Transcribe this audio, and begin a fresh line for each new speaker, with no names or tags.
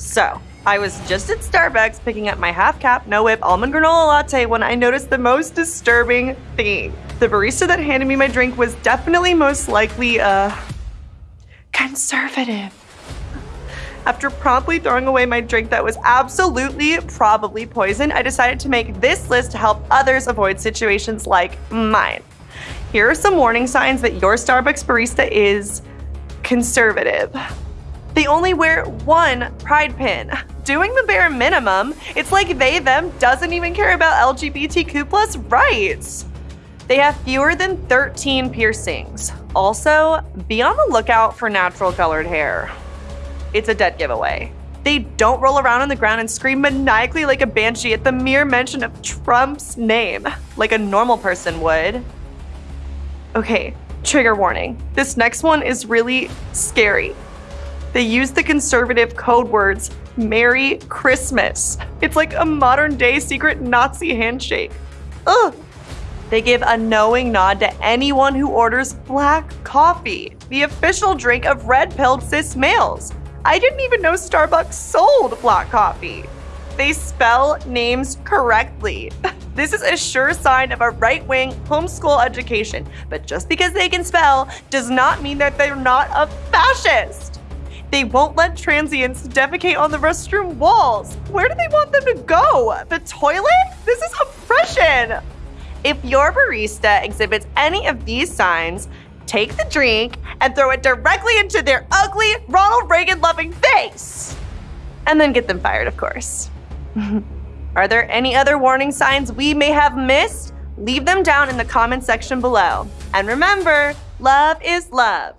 So, I was just at Starbucks picking up my half cap, no whip almond granola latte when I noticed the most disturbing thing. The barista that handed me my drink was definitely most likely, a conservative. After promptly throwing away my drink that was absolutely probably poison, I decided to make this list to help others avoid situations like mine. Here are some warning signs that your Starbucks barista is conservative. They only wear one pride pin. Doing the bare minimum, it's like they, them doesn't even care about LGBTQ plus rights. They have fewer than 13 piercings. Also, be on the lookout for natural colored hair. It's a dead giveaway. They don't roll around on the ground and scream maniacally like a banshee at the mere mention of Trump's name, like a normal person would. Okay, trigger warning. This next one is really scary. They use the conservative code words Merry Christmas. It's like a modern day secret Nazi handshake. Ugh. They give a knowing nod to anyone who orders black coffee, the official drink of red pilled cis males. I didn't even know Starbucks sold black coffee. They spell names correctly. This is a sure sign of a right wing homeschool education, but just because they can spell does not mean that they're not a fascist. They won't let transients defecate on the restroom walls. Where do they want them to go? The toilet? This is oppression. If your barista exhibits any of these signs, take the drink and throw it directly into their ugly Ronald Reagan loving face. And then get them fired, of course. Are there any other warning signs we may have missed? Leave them down in the comment section below. And remember, love is love.